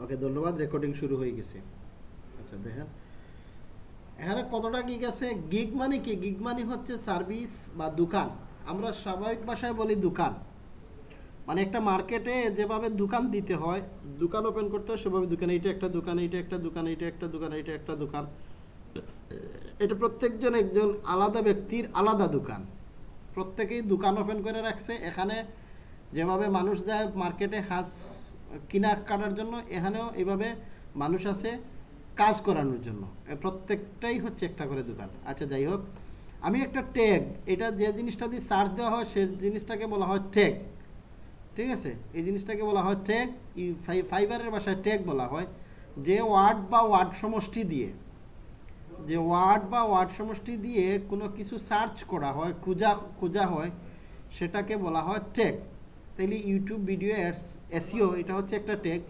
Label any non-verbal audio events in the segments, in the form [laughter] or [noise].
ওকে, ধন্যবাদ রেকর্ডিং শুরু হয়ে গেছে। আচ্ছা দেখেন। এখানে কতটা গিগ আছে? গিগ মানে কি? গিগ মানে হচ্ছে সার্ভিস বা দোকান। আমরা স্বাভাবিক ভাষায় বলি দোকান। মানে একটা মার্কেটে যেভাবে দোকান দিতে হয়, দোকান ওপেন করতে হয়, সেভাবে দোকান। এইটা একটা দোকান, এইটা একটা দোকান, এইটা একটা দোকান, এইটা একটা দোকান। এটা প্রত্যেকজন একজন আলাদা ব্যক্তির আলাদা দোকান। প্রত্যেকেই দোকান ওপেন করে রাখছে। এখানে যেভাবে মানুষ যায় মার্কেটে হাঁস কিনা কাটার জন্য এখানেও এইভাবে মানুষ আছে কাজ করানোর জন্য। প্রত্যেকটাই হচ্ছে একটা করে দোকান। আচ্ছা যাই হোক, আমি একটা ট্যাগ এটা যে জিনিসটা দিয়ে সার্চ দেওয়া হয় সে জিনিসটাকে বলা হয় ট্যাগ ঠিক আছে? এই জিনিসটাকে বলা হয় ট্যাগ ফাইবারের ভাষায় ট্যাগ বলা হয়, যে ওয়ার্ড বা ওয়ার্ড সমষ্টি দিয়ে, যে ওয়ার্ড বা ওয়ার্ড সমষ্টি দিয়ে কোনো কিছু সার্চ করা হয়, খোঁজা খোঁজা হয়, সেটাকে বলা হয় ট্যাগ তাইলে ইউটিউব ভিডিও অ্যাডস এসিও এটা হচ্ছে একটা ট্যাগ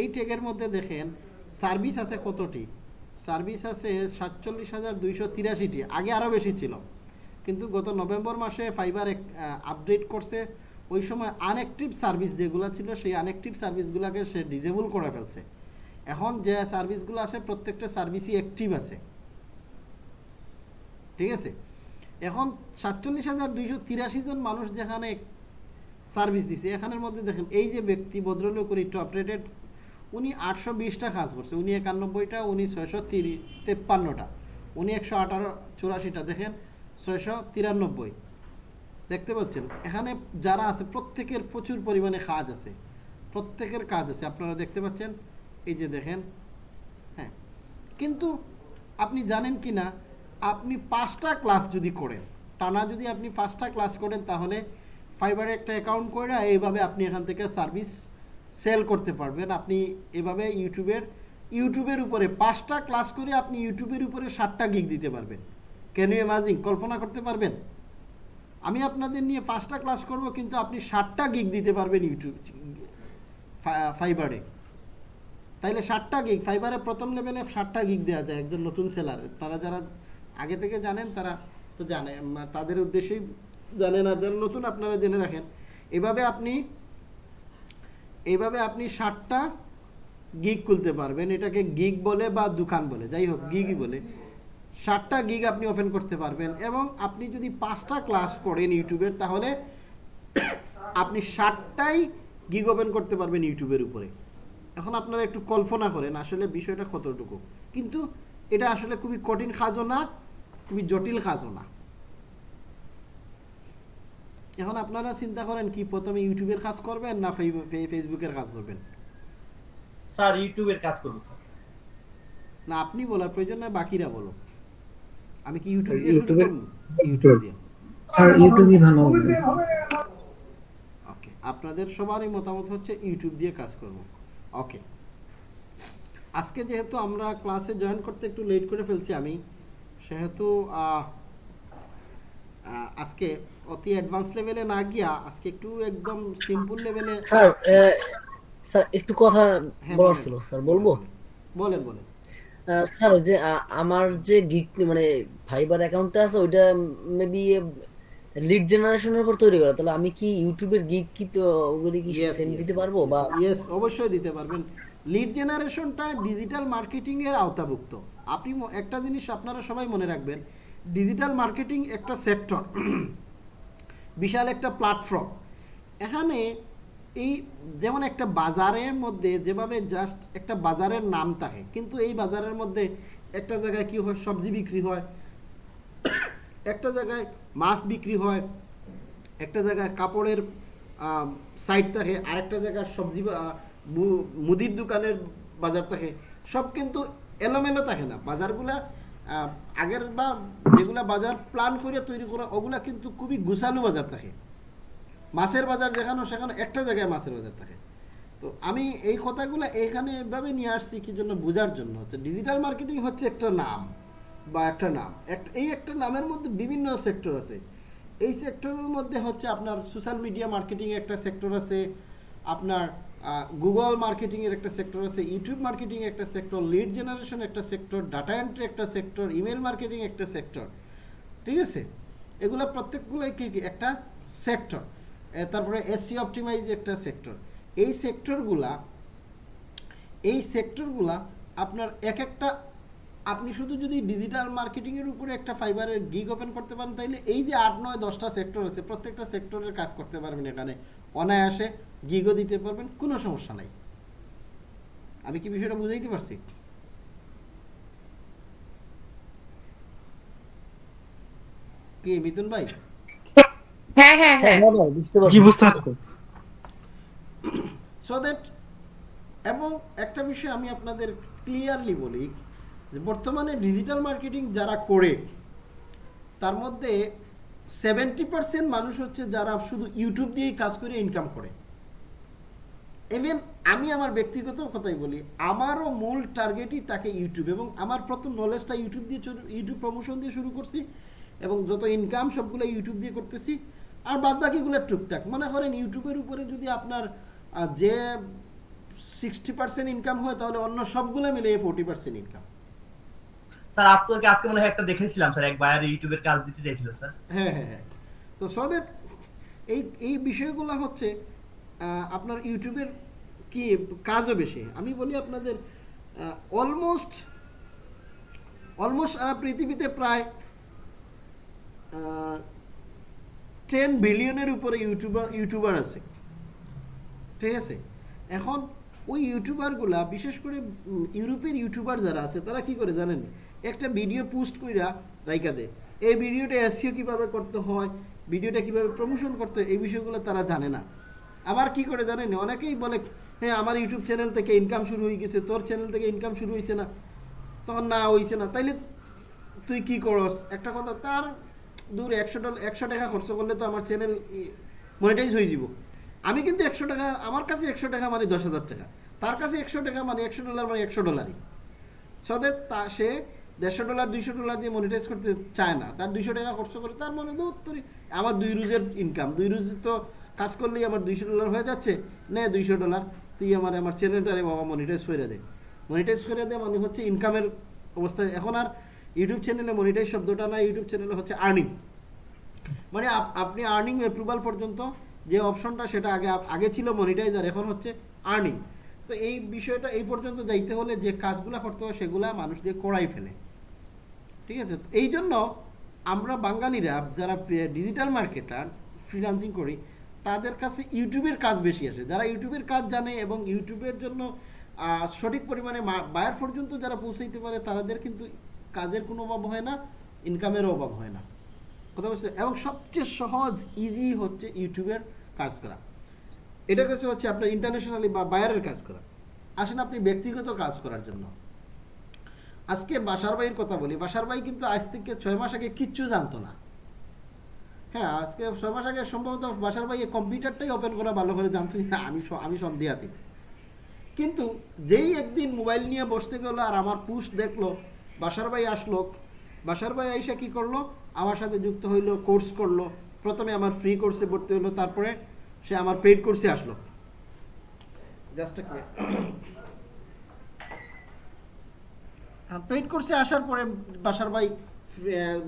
এই ট্যাগের মধ্যে দেখেন সার্ভিস আছে কতটি? সার্ভিস আছে সাতচল্লিশ হাজার দুইশো তিরাশিটি, আগে আরও বেশি ছিল। কিন্তু গত নভেম্বর মাসে ফাইবার আপডেট করছে। ওই সময় আনঅ্যাক্টিভ সার্ভিস যেগুলো ছিল, সেই আনঅ্যাক্টিভ সার্ভিসগুলোকে সে ডিজেবল করে ফেলছে। এখন যে সার্ভিসগুলো আছে, প্রত্যেকটা সার্ভিসই অ্যাক্টিভ আছে। ঠিক আছে? এখন সাতচল্লিশ হাজার দুইশো তিরাশি জন মানুষ যেখানে সার্ভিস দিছে। এখানের মধ্যে দেখেন, এই যে ব্যক্তি ভদ্রলোক উনি টপ রেটেড উনি আটশো বিশটা কাজ করছে। উনি একানব্বইটা, উনি ছয়শো তিরি, তেপ্পান্নটা। উনি একশো আঠারো, চুরাশিটা, দেখেন, ছয়শো তিরানব্বই। দেখতে পাচ্ছেন? এখানে যারা আছে, প্রত্যেকের প্রচুর পরিমাণে কাজ আছে। প্রত্যেকের কাজ আছে, আপনারা দেখতে পাচ্ছেন? এই যে দেখেন হ্যাঁ। কিন্তু আপনি জানেন কি না? আপনি পাঁচটা ক্লাস যদি করেন, টানা যদি আপনি পাঁচটা ক্লাস করেন, তাহলে ফাইবারে একটা অ্যাকাউন্ট করে এইভাবে আপনি এখান থেকে সার্ভিস সেল করতে পারবেন। আপনি এভাবে ইউটিউবের ইউটিউবের উপরে পাঁচটা ক্লাস করে আপনি ইউটিউবের উপরে ষাটটা গিগ দিতে পারবেন। ক্যান ইউ ইমাজিং কল্পনা করতে পারবেন? আমি আপনাদের নিয়ে পাঁচটা ক্লাস করব, কিন্তু আপনি ষাটটা গিগ দিতে পারবেন ইউটিউব ফাইবারে তাইলে ষাটটা গিগ ফাইবারে প্রথম লেভেলে ষাটটা গিগ দেওয়া যায় একজন নতুন সেলার তারা যারা আগে থেকে জানেন, তারা তো জানে, তাদের উদ্দেশ্যেই জানেন আর যারা নতুন আপনারা জেনে রাখেন, এভাবে আপনি এভাবে আপনি ষাটটা গিগ খুলতে পারবেন। এটাকে গিগ বলে বা দোকান বলে, যাই হোক গিগই বলে। ষাটটা গিগ আপনি ওপেন করতে পারবেন এবং আপনি যদি পাঁচটা ক্লাস করেন ইউটিউবের, তাহলে আপনি ষাটটাই গিগ ওপেন করতে পারবেন ইউটিউবের উপরে। এখন আপনারা একটু কল্পনা করেন, আসলে বিষয়টা কতটুকু। কিন্তু এটা আসলে খুবই কঠিন কাজও না খুবই জটিল কাজও না এখন আপনারা চিন্তা করেন কি প্রথমে ইউটিউবের কাজ করবেন না ফে- ফেসবুকের কাজ করবেন? স্যার ইউটিউবের কাজ করব স্যার। না আপনি বলার প্রয়োজন না বাকিরা বলো। আমি কি ইউটিউব দিয়ে শুরু করব? ইউটিউব। দিয়ে। স্যার ইউটিউবই ভালো হবে। ওকে আপনাদের সবারই মতামত হচ্ছে ইউটিউব দিয়ে কাজ করব। ওকে। আজকে যেহেতু আমরা ক্লাসে জয়েন করতে একটু লেট করে ফেলছি আমি সেহেতু আজকে অতি অ্যাডভান্স লেভেলে না গিয়া আজকে একটু একদম সিম্পল লেভেলে স্যার স্যার একটু কথা হ্যাঁ, বলার ছিল স্যার বলব? বলেন বলেন। স্যার ওই যে আমার যে গিগ মানে ফাইবার অ্যাকাউন্টটা আছে ওইটা মেবি লিড জেনারেশনের উপর তৈরি করা। তাহলে আমি কি ইউটিউবের গিগ কি তো ওগুলি কি সেন্ড দিতে পারব বা ইয়েস অবশ্যই দিতে পারবেন। লিড জেনারেশনটা ডিজিটাল মার্কেটিং এর আওতাভুক্ত। আপনি একটা জিনিস আপনারা সবাই মনে রাখবেন ডিজিটাল মার্কেটিং একটা সেক্টর বিশাল একটা প্ল্যাটফর্ম এখানে এই যেমন একটা বাজারের মধ্যে যেভাবে জাস্ট একটা বাজারের নাম থাকে, কিন্তু এই বাজারের মধ্যে একটা জায়গায় কি হয়? সবজি বিক্রি হয়, একটা জায়গায় মাছ বিক্রি হয়, একটা জায়গায় কাপড়ের সাইড থাকে, আরেকটা জায়গায় সবজি মুদির দোকানের বাজার থাকে। সব কিন্তু এলোমেলো থাকে না। বাজারগুলা আগের বা যেগুলা বাজার প্ল্যান করে তৈরি করা, ওগুলা কিন্তু খুবই গুছালু বাজার থাকে। মাছের বাজার যেখানে সেখানে একটা জায়গায় মাছের বাজার থাকে। তো আমি এই কথাগুলো এখানে এভাবে নিয়ে আসছি কি জন্য বোঝার জন্য হচ্ছে ডিজিটাল মার্কেটিং হচ্ছে একটা নাম বা একটা নাম। এই একটা নামের মধ্যে বিভিন্ন সেক্টর আছে। এই সেক্টরের মধ্যে হচ্ছে আপনার সোশ্যাল মিডিয়া মার্কেটিং একটা সেক্টর আছে। আপনার গুগল মার্কেটিংয়ের একটা সেক্টর আছে ইউটিউব মার্কেটিং একটা সেক্টর লিড জেনারেশন একটা সেক্টর ডাটা এন্ট্রি একটা সেক্টর ইমেল মার্কেটিং একটা সেক্টর ঠিক আছে? এগুলো প্রত্যেকগুলোই কি কি? একটা সেক্টর তারপরে এসসি অপটিমাইজ একটা সেক্টর এই সেক্টরগুলা এই সেক্টরগুলা আপনার এক একটা আপনি শুধু যদি ডিজিটাল মার্কেটিংয়ের উপরে একটা ফাইবারের গিগ ওপেন করতে পারেন তাইলে এই যে আট নয় দশটা সেক্টর আছে প্রত্যেকটা সেক্টরের কাজ করতে পারবেন এখানে। অনায়াসে গিগও দিতে পারবেন কোনো সমস্যা নাই। আমি কি বিষয়টা বুঝাইতে পারছি? কি মিথুন ভাই? হ্যাঁ হ্যাঁ হ্যাঁ। বুঝতে পারছি। সো দ্যাট এবং একটা বিষয় আমি আপনাদের ক্লিয়ারলি বলি যে বর্তমানে ডিজিটাল মার্কেটিং যারা করে, তার মধ্যে সেভেন্টি পার্সেন্ট মানুষ হচ্ছে যারা শুধু ইউটিউব দিয়েই কাজ করে ইনকাম করে। ইভেন আমি আমার ব্যক্তিগত কথাই বলি, আমারও মূল টার্গেটই তাকে ইউটিউব এবং আমার প্রথম নলেজটা ইউটিউব দিয়ে ইউটিউব প্রমোশন দিয়ে শুরু করছি এবং যত ইনকাম সবগুলো ইউটিউব দিয়ে করতেছি, আর বাদ বাকিগুলো টুকটাক। মনে করেন ইউটিউবের উপরে যদি আপনার যে সিক্সটি পার্সেন্ট ইনকাম হয়, তাহলে অন্য সবগুলো মিলে ফোর্টি পার্সেন্ট ইনকাম স্যার, আপনাকে আজকে মনে হয় একটা দেখেছিলাম, স্যার এক বায়ার ইউটিউবের কাজ দিতে চাইছিল, স্যার। হ্যাঁ হ্যাঁ হ্যাঁ। তো এই এই বিষয়গুলো হচ্ছে আপনার ইউটিউবের কি কাজও বেশি? আমি বলি আপনাদের অলমোস্ট অলমোস্ট পৃথিবীতে প্রায় টেন বিলিয়নের উপরে ইউটিউবার ইউটিউবার আছে। ঠিক আছে? এখন ওই ইউটিউবারগুলা, বিশেষ করে ইউরোপের ইউটিউবার যারা আছে, তারা কি করে জানেন? একটা ভিডিও পোস্ট কইরা রাইকা দেয় এই ভিডিওটা এসিও কীভাবে করতে হয় ভিডিওটা কীভাবে প্রমোশন করতে হয়, এই বিষয়গুলো তারা জানে না। আবার কি করে জানেন? অনেকেই বলে হ্যাঁ আমার ইউটিউব চ্যানেল থেকে ইনকাম শুরু হয়ে গেছে, তোর চ্যানেল থেকে ইনকাম শুরু হয়েছে না তখন না হইছে না। তাইলে তুই কি করস? একটা কথা, তার দূর একশো ডলার একশো টাকা খরচ করলে তো আমার চ্যানেল মনিটাইজ হয়ে যাব আমি কিন্তু একশো টাকা, আমার কাছে একশো টাকা মানে দশ হাজার টাকা, তার কাছে একশো টাকা মানে একশো ডলার মানে একশো ডলারই। সদের তা সে দেড়শো ডলার, দুইশো ডলার দিয়ে মনিটাইজ করতে চায় না। তার দুইশো টাকা খরচ করে তার মনে উত্তরই আমার দুই রুজের ইনকাম দুই রুজ তো কাজ করলেই আমার দুইশো ডলার হয়ে যাচ্ছে, নে দুইশো ডলার, তুই আমার আমার চ্যানেলটারে বাবা মনিটাইজ করে দে। মনিটাইজ করে দে মানে হচ্ছে ইনকামের অবস্থায় এখন আর ইউটিউব চ্যানেলে মনিটাইজ শব্দটা না ইউটিউব চ্যানেলে হচ্ছে আর্নিং মানে আপনি আর্নিং অ্যাপ্রুভাল পর্যন্ত যে অপশনটা সেটা আগে আগে ছিল মনিটাইজার এখন হচ্ছে আর্নিং তো এই বিষয়টা এই পর্যন্ত যাইতে হলে যে কাজগুলো করতে হয় সেগুলা মানুষ দিয়ে করাই ফেলে। ঠিক আছে? এই জন্য আমরা বাঙালিরা যারা ডিজিটাল মার্কেটার ফ্রিলান্সিং করি, তাদের কাছে ইউটিউবের কাজ বেশি আসে। যারা ইউটিউবের কাজ জানে এবং ইউটিউবের জন্য সঠিক পরিমাণে বায়ার পর্যন্ত যারা পৌঁছাইতে পারে, তাদের কিন্তু কাজের কোনো অভাব হয় না ইনকামেরও অভাব হয় না। কথা বলছে? এবং সবচেয়ে সহজ ইজি হচ্ছে ইউটিউবের কাজ করা। এটা কাছে হচ্ছে আপনার ইন্টারন্যাশনালি বা বায়ারের কাজ করা। আসেন আপনি ব্যক্তিগত কাজ করার জন্য। আজকে বাসার ভাইয়ের কথা বলি, বাসার ভাই কিন্তু আজ থেকে ছয় মাস আগে কিচ্ছু জানতো না। হ্যাঁ আজকে ছয় মাস আগে সম্ভবত বাসার ভাই কম্পিউটারটাই ওপেন করা ভালো করে জানতো না, আমি আমি সন্দেহাতি কিন্তু যেই একদিন মোবাইল নিয়ে বসতে গেলো আর আমার পুস্ট দেখল, বাসার ভাই আসলো, বাসার ভাই আইসা কি করল, আমার সাথে যুক্ত হইল কোর্স করল, প্রথমে আমার ফ্রি কোর্সে ভর্তি হলো তারপরে সে আমার পেইড কোর্সে আসলো। জাস্ট পেইড কোর্সে আসার পরে বাসার ভাই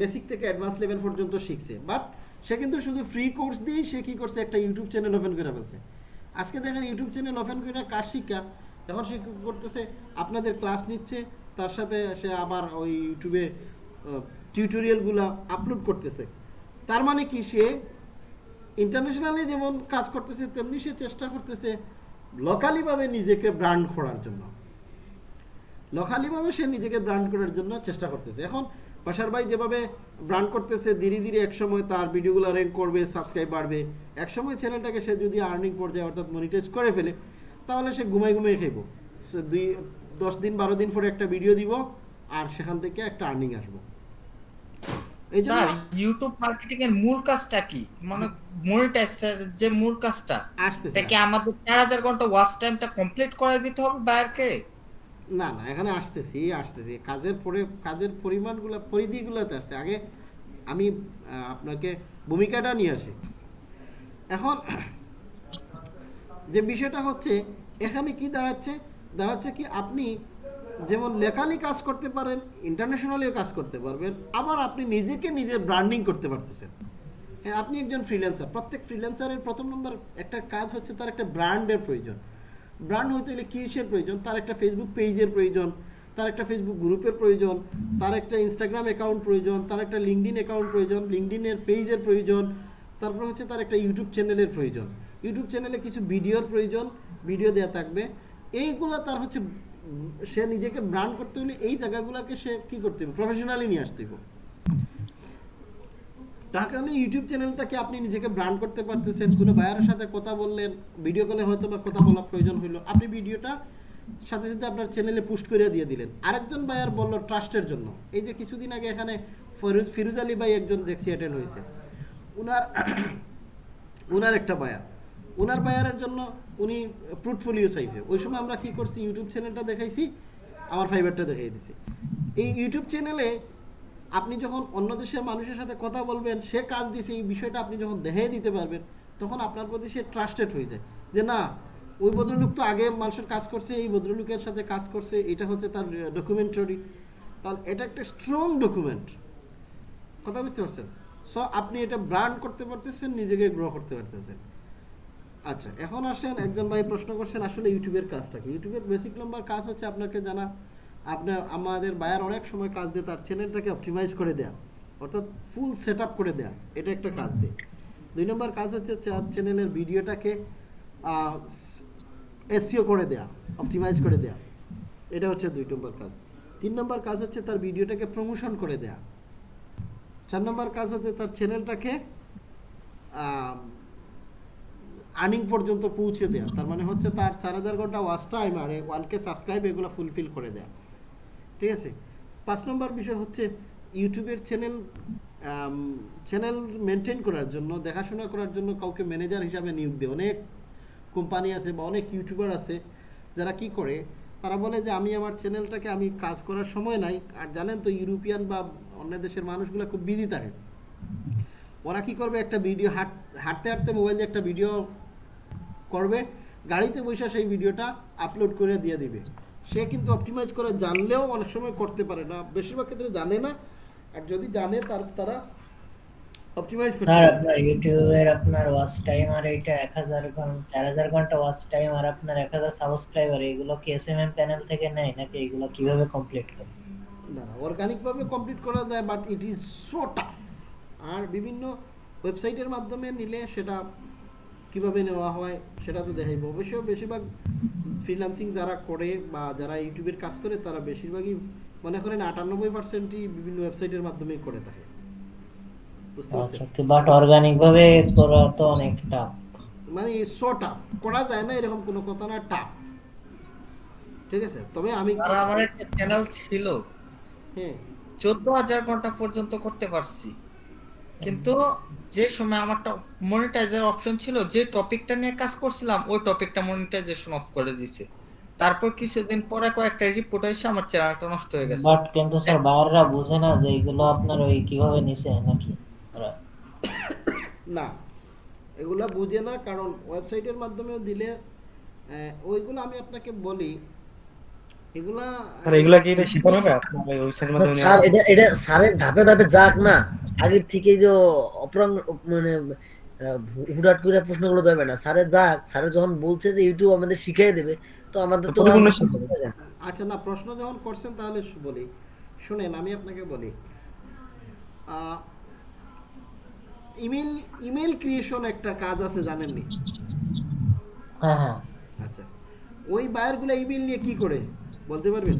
বেসিক থেকে অ্যাডভান্স লেভেল পর্যন্ত শিখছে। বাট সে কিন্তু শুধু ফ্রি কোর্স দিয়েই সে কি করছে, একটা ইউটিউব চ্যানেল ওপেন করে ফেলছে। আজকে দেখেন ইউটিউব চ্যানেল ওপেন করে কাজ শিক্ষা? এখন সে করতেছে, আপনাদের ক্লাস নিচ্ছে, তার সাথে সে আবার ওই ইউটিউবে টিউটোরিয়ালগুলো আপলোড করতেছে। তার মানে কি, সে ইন্টারন্যাশনালি যেমন কাজ করতেছে, তেমনি সে চেষ্টা করতেছে লোকালিভাবে নিজেকে ব্র্যান্ড করার জন্য। লোকালিভাবে সে নিজেকে ব্র্যান্ড করার জন্য চেষ্টা করতেছে। এখন বাসার ভাই যেভাবে ব্র্যান্ড করতেছে ধীরে ধীরে একসময় তার ভিডিওগুলো র্যাঙ্ক করবে সাবস্ক্রাইব বাড়বে। একসময় চ্যানেলটাকে সে যদি আর্নিং পর্যায়ে অর্থাৎ মনিটাইজ করে ফেলে তাহলে সে ঘুমাই ঘুমাই খাইব। সে দুই দশ দিন বারো দিন পরে একটা ভিডিও দিব আর সেখান থেকে একটা আর্নিং আসব। এই জন্য স্যার ইউটিউব মার্কেটিং এর মূল কাজটা কি? মানে মনিটাইজার যে মূল কাজটা আসতেছে এটা কি আমাদের চার হাজার ঘণ্টা ওয়াচ টাইমটা কমপ্লিট করে দিতে হবে বায়ারকে না না, এখানে আসতেছি আসতেছি। কাজের পরে, কাজের পরিমাণগুলো, পরিধিগুলোতে আসতে। আগে আমি আপনাকে ভূমিকাটা নিয়ে আসি। এখন যে বিষয়টা হচ্ছে, এখানে কি দাঁড়াচ্ছে? দাঁড়াচ্ছে কি আপনি যেমন লেখালি কাজ করতে পারেন ইন্টারন্যাশনালিও কাজ করতে পারবেন, আবার আপনি নিজেকে নিজে ব্র্যান্ডিং করতে পারতেছেন। হ্যাঁ আপনি একজন ফ্রিল্যান্সার প্রত্যেক ফ্রিল্যান্সারের প্রথম নম্বর একটা কাজ হচ্ছে তার একটা ব্র্যান্ডের প্রয়োজন। ব্র্যান্ড হইতে হলে কিসের প্রয়োজন? তার একটা ফেসবুক পেজের প্রয়োজন, তার একটা ফেসবুক গ্রুপের প্রয়োজন, তার একটা ইনস্টাগ্রাম অ্যাকাউন্ট প্রয়োজন, তার একটা লিঙ্কডিন অ্যাকাউন্ট প্রয়োজন লিঙ্কডিনের পেজের প্রয়োজন, তারপর হচ্ছে তার একটা ইউটিউব চ্যানেলের প্রয়োজন। ইউটিউব চ্যানেলে কিছু ভিডিওর প্রয়োজন ভিডিও দেওয়া থাকবে। এইগুলো তার হচ্ছে, সে নিজেকে ব্র্যান্ড করতে হলে এই জায়গাগুলোকে সে কী করতে হবে? প্রফেশনালি নিয়ে আসতে হবে। কারণে ইউটিউব চ্যানেলটাকে আপনি নিজেকে ব্র্যান্ড করতে পারতেছেন, কোনো বায়ারের সাথে কথা বললেন ভিডিও কলে হয়তো বা কথা বলার প্রয়োজন হলো আপনি ভিডিওটা সাথে সাথে আপনার চ্যানেলে পোস্ট করে দিয়ে দিলেন। আরেকজন বায়ার বলল ট্রাস্টের জন্য। এই যে কিছুদিন আগে এখানে ফিরোজ ফিরোজ আলী ভাই একজন দেখছি অ্যাটেন্ড হয়েছে। উনার উনার একটা বায়ার উনার বায়ারের জন্য উনি পোর্টফোলিও চাইছে। ওই সময় আমরা কি করছি ইউটিউব চ্যানেলটা দেখাইছি, আমার ফাইবারটা দেখাই দিছি। এই ইউটিউব চ্যানেলে আপনি যখন অন্য দেশের মানুষের সাথে কথা বলবেন, সে কাজ দিয়েছে, এই বিষয়টা আপনি যখন দেখাই দিতে পারবেন, তখন আপনার প্রতি সে ট্রাস্টেড হয়ে যায়। যে না, ওই ভদ্রলোক তো আগে মানুষের কাজ করছে, এই ভদ্রলোকের সাথে কাজ করছে, এটা হচ্ছে তার ডকুমেন্টারি তাহলে এটা একটা স্ট্রং ডকুমেন্ট কথা বুঝতে পারছেন? সো আপনি এটা ব্র্যান্ড করতে পারতেছেন, নিজেকে গ্রো করতে পারতেছেন। আচ্ছা এখন আসেন, একজন ভাই প্রশ্ন করছেন, আসলে ইউটিউবের কাজটা কি? ইউটিউবের বেসিক নাম্বার কাজ হচ্ছে আপনাকে জানা। আপনার, আমাদের বায়ার অনেক সময় কাজ দিয়ে তার চ্যানেলটাকে অপটিমাইজ করে দেয়া। অর্থাৎ ফুল সেট করে দেয়া। এটা একটা কাজ দেয়। দুই নম্বর কাজ হচ্ছে চ্যানেলের ভিডিওটাকে এসিও করে দেয়া অপটিমাইজ করে দেয়া। এটা হচ্ছে দুই নম্বর কাজ। তিন নম্বর কাজ হচ্ছে তার ভিডিওটাকে প্রমোশন করে দেয়া। চার নম্বর কাজ হচ্ছে তার চ্যানেলটাকে আর্নিং পর্যন্ত পৌঁছে দেয়া। তার মানে হচ্ছে তার চার হাজার ঘণ্টা ওয়াচ টাইম আর ওয়ান কে সাবস্ক্রাইব এগুলো ফুলফিল করে দেয়া। ঠিক আছে? পাঁচ নম্বর বিষয় হচ্ছে ইউটিউবের চ্যানেল চ্যানেল মেনটেন করার জন্য, দেখাশোনা করার জন্য কাউকে ম্যানেজার হিসাবে নিয়োগ দেয়। অনেক কোম্পানি আছে বা অনেক ইউটিউবার আছে, যারা কি করে? তারা বলে যে, আমি আমার চ্যানেলটাকে আমি কাজ করার সময় নাই। আর জানেন তো, ইউরোপিয়ান বা অন্য দেশের মানুষগুলো খুব বিজি থাকে। ওরা কি করবে? একটা ভিডিও হাঁট, হাঁটতে হাঁটতে মোবাইল দিয়ে একটা ভিডিও করবে, গাড়িতে বসে সেই ভিডিওটা আপলোড করে দিয়ে দিবে। সে কিন্তু অপটিমাইজ করে জানলেও অনেক সময় করতে পারে না। বেশিরভাগ ক্ষেত্রে জানে না। আর যদি জানে তার তারা অপটিমাইজ স্যার আপনার ইউটিউবের আপনার ওয়াচ টাইম আর এটা এক হাজার ঘণ্টা চার হাজার ঘণ্টা ওয়াচ টাইম আর আপনার এক হাজার সাবস্ক্রাইবার এগুলো কি এস এম এম প্যানেল থেকে নেয় নাকি এগুলো কীভাবে কমপ্লিট করে? না না অর্গানিক ভাবে কমপ্লিট করা যায় but it is so tough আর বিভিন্ন ওয়েবসাইটের মাধ্যমে নিলে সেটা কীভাবে নেওয়া হয় সেটা তো দেখাইব। অবশ্য বেশিরভাগ ফ্রিল্যান্সিং যারা করে বা যারা ইউটিউবের কাজ করে তারা বেশিরভাগই মনে করেন আটানব্বই পার্সেন্টই বিভিন্ন ওয়েবসাইটের মাধ্যমেই করে থাকে। বুঝতে আচ্ছা পারছেন বাট অর্গানিক ভাবে করা তো অনেক টাফ মানে সো টাফ করা যায় না এরকম কোনো কথা না টাফ ঠিক আছে? তবে আমি আমার একটা চ্যানেল ছিল। হ্যাঁ। চোদ্দ হাজার ঘণ্টা পর্যন্ত করতে পারছি। কিন্তু যে সময় আমারটা মনিটাইজার অপশন ছিল যে টপিকটা নিয়ে কাজ করছিলাম ওই টপিকটা মনিটাইজেশন অফ করে দিয়েছে। তারপর কিছুদিন পরে কয়েকটা রিপোর্ট এসে আমার চ্যানেলটা নষ্ট হয়ে গেছে। বাট কিন্তু স্যার বাইরেরা বুঝে না যে এগুলো আপনার ওই কীভাবে নিছে নাকি না এগুলা বুঝে না কারণ ওয়েবসাইটের মাধ্যমেও দিলে ওইগুলো আমি আপনাকে বলি এগুলা এগুলা কি এটা হবে? আপনার ওই আচ্ছা, মাধ্যমে স্যার এটা এটা স্যারের ধাপে ধাপে যাক না। আগের থেকে যে অপ্রাং মানে আহ, হুটহাট করে প্রশ্নগুলো দেবে না। স্যারের যাক স্যারের যখন বলছে যে ইউটিউব আমাদের শিখিয়ে দেবে তো আমাদের তো পরিপূর্ণ আর- শিখবে। আচ্ছা না প্রশ্ন যখন করছেন তাহলে বলি। শুনেন আমি আপনাকে বলি। ইমেল ইমেল ক্রিয়েশন একটা কাজ আছে জানেননি? হ্যাঁ হ্যাঁ। আচ্ছা। ওই বায়ারগুলো ইমেল নিয়ে কি করে? বলতে পারবেন?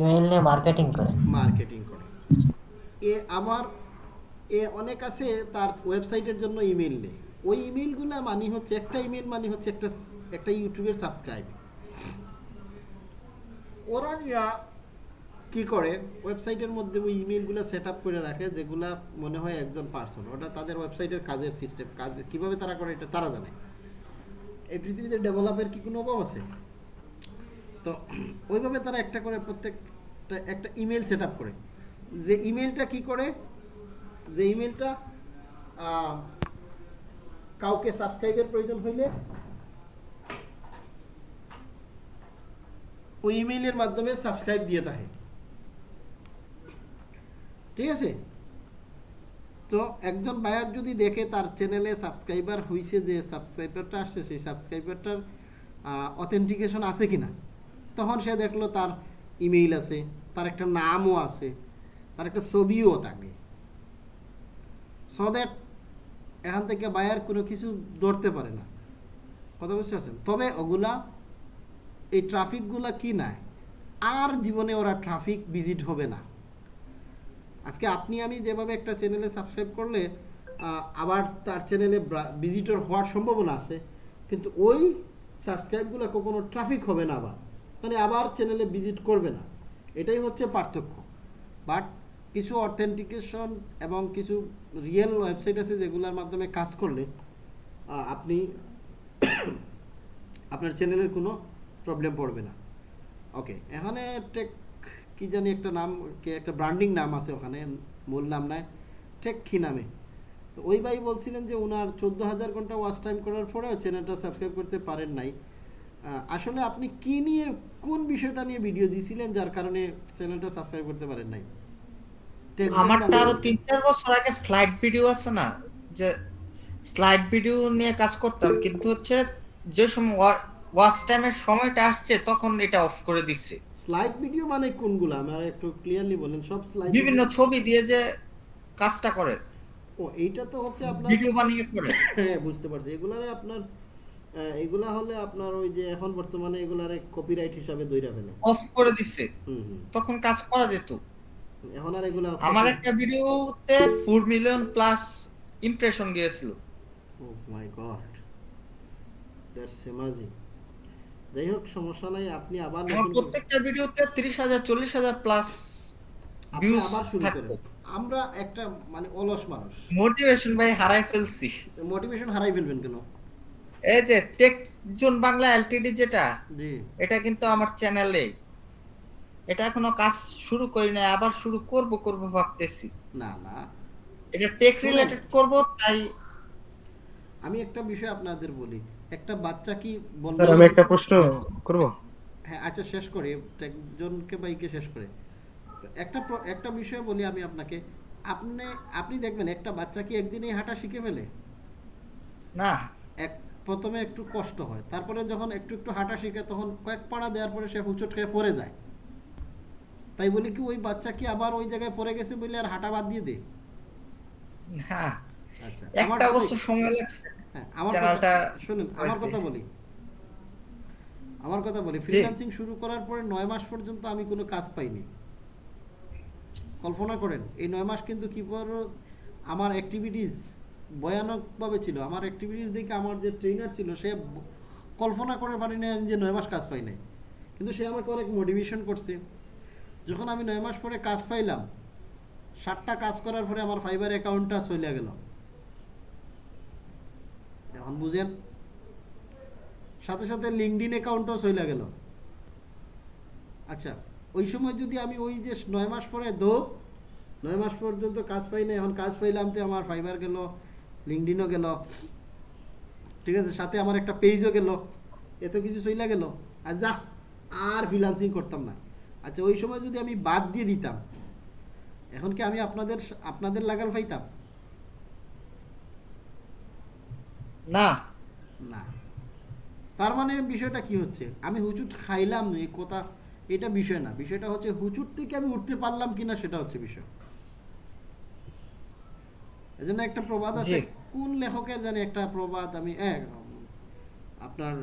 ইমেল নিয়ে মার্কেটিং করে। মার্কেটিং করে। এ আমার এ অনেক আছে তার ওয়েবসাইটের জন্য ইমেল নেই। ওই ইমেলগুলো মানে হচ্ছে একটা ইমেল মানে হচ্ছে একটা একটা ইউটিউবের সাবস্ক্রাইব ওরা নিয়া কি করে? ওয়েবসাইটের মধ্যে ওই ইমেলগুলো সেট আপ করে রাখে যেগুলা মনে হয় একজন পার্সন ওটা তাদের ওয়েবসাইটের কাজের সিস্টেম কাজ কীভাবে তারা করে এটা তারা জানে। এই পৃথিবীতে ডেভেলপের কি কোনো অভাব আছে? তো ওইভাবে তারা একটা করে প্রত্যেকটা একটা ইমেল সেট করে। যে ইমেলটা কি করে? যে ইমেলটা কাউকে সাবস্ক্রাইবের প্রয়োজন হইলে ওই ইমেইলের মাধ্যমে সাবস্ক্রাইব দিয়ে থাকে। ঠিক আছে? তো একজন বায়ার যদি দেখে তার চ্যানেলে সাবস্ক্রাইবার হয়েছে যে সাবস্ক্রাইবারটা আসছে, সেই সাবস্ক্রাইবারটার অথেন্টিকেশন আছে কি না তখন সে দেখল তার ইমেইল আছে, তার একটা নামও আছে, তার একটা ছবিও থাকে। সো দ্যাট এখান থেকে বায়ার কোনো কিছু ধরতে পারে না। কথা বুঝতে পারছেন? তবে ওগুলা, এই ট্রাফিকগুলা কি নাই? আর জীবনে ওরা ট্রাফিক ভিজিট হবে না। আজকে আপনি, আমি যেভাবে একটা চ্যানেলে সাবস্ক্রাইব করলে আবার তার চ্যানেলে ভিজিটর হওয়ার সম্ভাবনা আছে, কিন্তু ওই সাবস্ক্রাইবগুলো কখনো ট্রাফিক হবে না আবার মানে আবার চ্যানেলে ভিজিট করবে না। এটাই হচ্ছে পার্থক্য। বাট কিছু অথেন্টিকেশন এবং কিছু রিয়েল ওয়েবসাইট আছে যেগুলোর মাধ্যমে কাজ করলে আপনি [coughs] আপনার চ্যানেলের কোনো প্রবলেম পড়বে না। ওকে এখানে টেক কি জানি একটা নাম কি একটা ব্র্যান্ডিং নাম আছে ওখানে মূল নাম নাই টেকখি নামে। ওই ভাই বলছিলেন যে ওনার চোদ্দ হাজার ঘণ্টা ওয়াচ টাইম করার পরেও চ্যানেলটা সাবস্ক্রাইব করতে পারেন নাই। আসলে আপনি কি নিয়ে কোন বিষয়টা নিয়ে ভিডিও দিয়েছিলেন যার কারণে চ্যানেলটা সাবস্ক্রাইব করতে পারেন নাই? আমারটা আরও তিন চার বছর আগে স্লাইড ভিডিও আছে না যে স্লাইড ভিডিও নিয়ে কাজ করতাম কিন্তু হচ্ছে যে সময় ওয়াচ টাইমের সময়টা আসছে তখন এটা অফ করে দিচ্ছে স্লাইড ভিডিও মানে কোনগুলো? আমার একটু ক্লিয়ারলি বলেন সব স্লাইড বিভিন্ন ছবি দিয়ে যে কাজটা করে। ও এইটা তো হচ্ছে আপনার ভিডিও বানিয়ে করে। [laughs] হ্যাঁ বুঝতে পারছি। এগুলারে আপনার এগুলা হলে আপনার ওই যে এখন বর্তমানে এগুলারে কপিরাইট হিসাবে দইরা ফেলে। অফ করে হুম তখন কাজ করা যেত। এখন আর এগুলা আমার একটা ভিডিওতে ফোর মিলিয়ন প্লাস ইমপ্রেশন গিয়েছিল। Oh my god that's amazing যাই হোক সমস্যা নাই আপনি আবার প্রত্যেকটা ভিডিওতে তিরিশ হাজার চল্লিশ হাজার প্লাস ভিউজ আবার শুরু করেন। আমরা একটা মানে অলস মানুষ। মোটিভেশন ভাই হারাই ফেলছি। মোটিভেশন হারাই ফেলবেন কেন? এই যে টেক জোন বাংলা এলটিডি যেটা জি। এটা কিন্তু আমার চ্যানেলে এটা এখনও কাজ শুরু করি নাই আবার শুরু করব করব ভাবতেছি। না না। এটা টেক রিলেটেড করব তাই আমি একটা বিষয় আপনাদের বলি। একটা বাচ্চা কি বলব স্যার আমি একটা প্রশ্ন করব? হ্যাঁ আচ্ছা শেষ করে। একজনকে বাইকে শেষ করে। একটা একটা বিষয় বলি আমি আপনাকে। আপনি আপনি দেখবেন একটা বাচ্চা কি একদিনেই হাঁটা শিখে ফেলে? না। এক প্রথমে একটু কষ্ট হয়। তারপরে যখন একটু একটু হাঁটা শিখে তখন কয়েক পাড়া দেওয়ার পরে সে হুচট খেয়ে পড়ে যায়। তাই বলি কি ওই বাচ্চা কি আবার ওই জায়গায় পড়ে গেছে বলে আর হাঁটা বাদ দিয়ে দে? না। আচ্ছা একটা বছর সময় লাগছে। চ্যানেলটা শুনুন আমার কথা বলি। আমার কথা বলি ফ্রিল্যান্সিং শুরু করার পরে নয় মাস পর্যন্ত আমি কোনো কাজ পাইনি। কল্পনা করেন এই নয় মাস কিন্তু কি আমার অ্যাক্টিভিটিস ভয়ানকভাবে ছিল। আমার অ্যাক্টিভিটিস দেখে আমার যে ট্রেনার ছিল সে কল্পনা করে পারি না আমি যে নয় মাস কাজ পাই নাই। কিন্তু সে আমাকে অনেক মোটিভেশন করছে। যখন আমি নয় মাস পরে কাজ পাইলাম ষাটটা কাজ করার পরে আমার ফাইবার অ্যাকাউন্টটা চলে গেল। এখন বুঝেন? সাথে সাথে লিঙ্কডিন অ্যাকাউন্টও চলে গেল। আচ্ছা ওই সময় যদি আমি ওই যে নয় মাস পরে দো, নয় মাস পর্যন্ত কাজ পাই না এখন কাজ পাইলাম তো আমার ফাইবার গেল লিঙ্কডিনও গেল, ঠিক আছে? সাথে আমার একটা পেজও গেল, এত কিছু চলে গেল, আর যা, আর ফ্রিলান্সিং করতাম না। আচ্ছা ওই সময় যদি আমি বাদ দিয়ে দিতাম, এখন কি আমি আপনাদের আপনাদের লাগাল পাইতাম? না। না। তার মানে বিষয়টা কি হচ্ছে? আমি হুচুট খাইলাম এই কথা এটা বিষয় না। বিষয়টা হচ্ছে হুচুট থেকে আমি উঠতে পারলাম কিনা সেটা হচ্ছে বিষয়। এজন্য একটা প্রবাদ আছে কোন লেখকের জানি একটা প্রবাদ আমি আপনার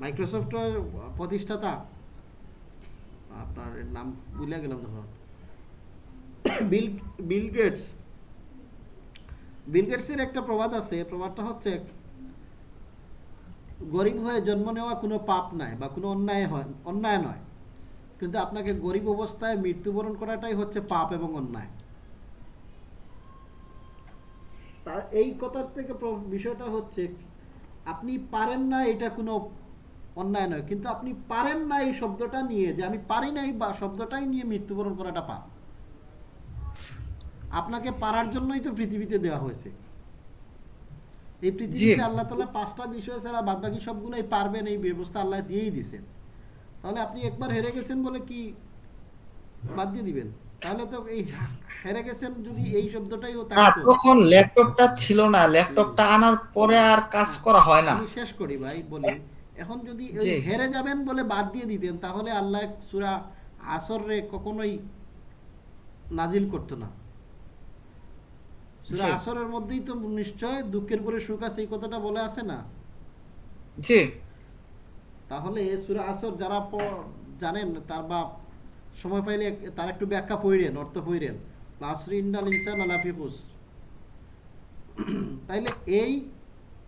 মাইক্রোসফটের প্রতিষ্ঠাতা আপনার নাম ভুলে গেলাম তখন বিল বিল গেটস। বিল গেটসের একটা প্রবাদ আছে, প্রবাদটা হচ্ছে গরিব হয়ে জন্ম নেওয়া কোনো পাপ নাই বা কোনো অন্যায় হয়, অন্যায় নয়। কিন্তু আপনাকে গরিব অবস্থায় মৃত্যুবরণ করাটাই হচ্ছে পাপ এবং অন্যায়। তা এই কথার থেকে বিষয়টা হচ্ছে আপনি পারেন না এটা কোনো অন্যায় নয়, কিন্তু আপনি পারেন না এই শব্দটা নিয়ে যে আমি পারি না এই বা শব্দটাই নিয়ে মৃত্যুবরণ করাটা পাপ। আপনাকে পারার জন্যই তো পৃথিবীতে দেওয়া হয়েছে। এই পৃথিবীতে আল্লাহ তালা পাঁচটা বিষয় ছাড়া বাদ বাকি সবগুলোই পারবেন এই ব্যবস্থা আল্লাহ দিয়েই দিছেন তাহলে আপনি একবার হেরে গেছেন বলে কি বাদ দিয়ে দিবেন? তাহলে তো এই হেরে গেছেন যদি এই শব্দটাই তখন ল্যাপটপটা ছিল না ল্যাপটপটা আনার পরে আর কাজ করা হয় না। শেষ করি ভাই বলি। এখন যদি হেরে যাবেন বলে বাদ দিয়ে দিতেন তাহলে আল্লাহ সূরা আসর রে কখনোই নাজিল করতো না। সূরা আসরের মধ্যেই তো নিশ্চয় দুঃখের পরে সুখ আছে এই কথাটা বলে আছে না। জি। তাহলে সূরা আসর যারা জানেন তার বা সময় পাইলে তার একটু ব্যাখ্যা পড়েন অর্থ পড়েন ইন্নাল ইনসান [clears throat] তাইলে এই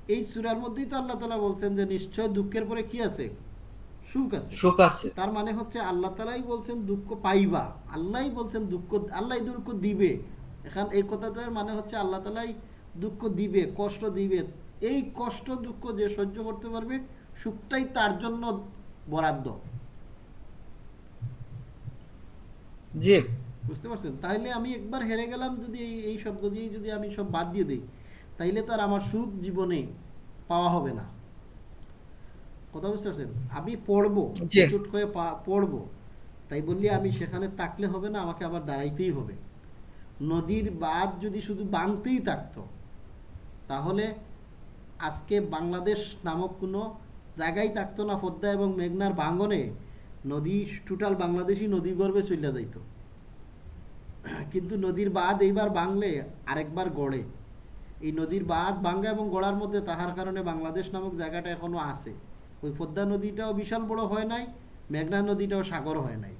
এই সূরার মধ্যেই তো আল্লাহ তাআলা বলছেন যে নিশ্চয় দুঃখের পরে কি আছে? সুখ আছে। সুখ আছে। তার মানে হচ্ছে আল্লাহ তালাই বলছেন দুঃখ পাইবা। আল্লাহই বলছেন দুঃখ আল্লাহ দুঃখ দিবে। এখান এই কথাটার মানে হচ্ছে আল্লাহ তালাই দুঃখ দিবে কষ্ট দিবে। এই কষ্ট দুঃখ যে সহ্য করতে পারবে সুখটাই তার জন্য বরাদ্দ। জি। বুঝতে পারছেন? তাইলে আমি একবার হেরে গেলাম যদি এই এই শব্দ দিয়ে যদি আমি সব বাদ দিয়ে দিই তাইলে তো আর আমার সুখ জীবনে পাওয়া হবে না। কথা বুঝতে পারছেন? আমি পড়ব চুট করে পড়ব। তাই বললি আমি সেখানে তাকলে হবে না আমাকে আবার দাঁড়াইতেই হবে। নদীর বাঁধ যদি শুধু বাঁধতেই থাকতো, তাহলে আজকে বাংলাদেশ নামক কোনো জায়গায় থাকতো না পদ্মা এবং মেঘনার ভাঙনে নদী টোটাল বাংলাদেশই নদী গর্ভে চলে যাইতো। কিন্তু নদীর বাঁধ এইবার বাংলে আরেকবার গড়ে। এই নদীর বাঁধ ভাঙ্গা এবং গড়ার মধ্যে তাহার কারণে বাংলাদেশ নামক জায়গাটা এখনও আছে। ওই পদ্মা নদীটাও বিশাল বড় হয় নাই, মেঘনা নদীটাও সাগর হয় নাই।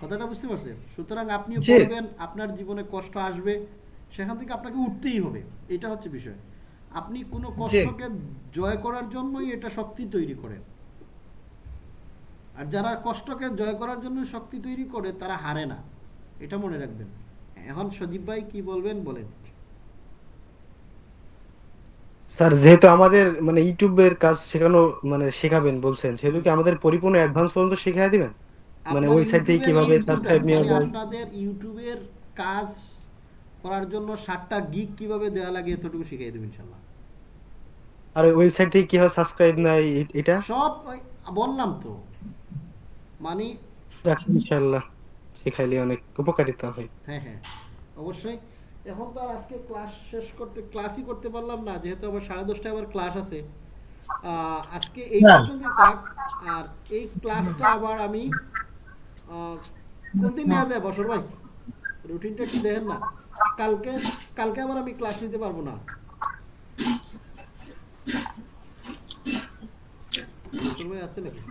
কথাটা বুঝতে পারছেন? সুতরাং আপনিও জি। পড়বেন আপনার জীবনে কষ্ট আসবে সেখান থেকে আপনাকে উঠতেই হবে এটা হচ্ছে বিষয়। আপনি কোনো কষ্টকে জয় করার জন্যই এটা শক্তি তৈরি করেন আর যারা কষ্টকে জয় করার জন্য শক্তি তৈরি করে তারা হারে না এটা মনে রাখবেন। এখন সজীব ভাই কি বলবেন বলেন। স্যার যেহেতু আমাদের মানে ইউটিউবের কাজ শেখানো মানে শেখাবেন বলছেন সেহেতু কি আমাদের পরিপূর্ণ অ্যাডভান্স পর্যন্ত শিখিয়ে দিবেন? মানে ওয়েবসাইট থেকে কীভাবে সাবস্ক্রাইব নেওয়া মানে যায়? আপনাদের ইউটিউবের কাজ করার জন্য সাতটা গিগ কীভাবে দেওয়া লাগে এতটুকু শিখিয়ে দেবেন ইনশাল্লাহ আর ওয়েবসাইট থেকে কীভাবে সাবস্ক্রাইব এ- এটা? সব বললাম তো। মানে ইনশাআল্লাহ শিখাইলে অনেক উপকারিতা হয় হ্যাঁ হ্যাঁ অবশ্যই। এখন তো আর আজকে ক্লাস শেষ করতে ক্লাসই করতে পারলাম না যেহেতু আবার সাড়ে দশটায় আবার ক্লাস আছে। আহ, আজকে এই। পর্যন্ত থাক আর এই ক্লাসটা আবার আমি আহ, কোনদিন নেওয়া যায় ভাই? রুটিনটা একটু দেখেন না। কালকে কালকে আবার আমি ক্লাস নিতে পারব না। আছে নাকি?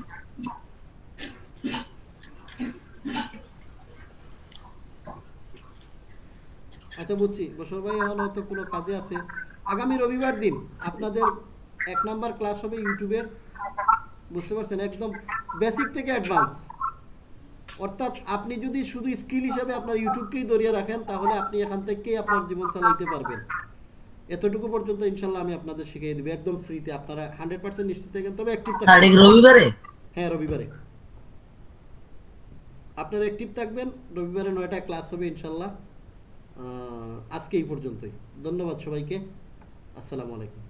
আচ্ছা বুঝছি। বসর ভাই এখন হয়তো কোনো কাজে আছে। আগামী রবিবার দিন আপনাদের এক নাম্বার ক্লাস হবে ইউটিউবের। বুঝতে পারছেন? একদম বেসিক থেকে অ্যাডভান্স অর্থাৎ আপনি যদি শুধু স্কিল হিসেবে আপনার ইউটিউবকেই ধরিয়ে রাখেন তাহলে আপনি এখান থেকেই আপনার জীবন চালাইতে পারবেন। এতটুকু পর্যন্ত ইনশাল্লাহ আমি আপনাদের শিখিয়ে দেবো একদম ফ্রিতে। আপনারা হান্ড্রেড পার্সেন্ট নিশ্চিত থাকেন তবে অ্যাক্টিভ স্যার এটা রবিবারে? হ্যাঁ রবিবারে। আপনারা অ্যাক্টিভ থাকবেন রবিবারে নয়টা ক্লাস হবে ইনশাল্লাহ আজকে এই পর্যন্তই। ধন্যবাদ সবাইকে। আসসালামু আলাইকুম।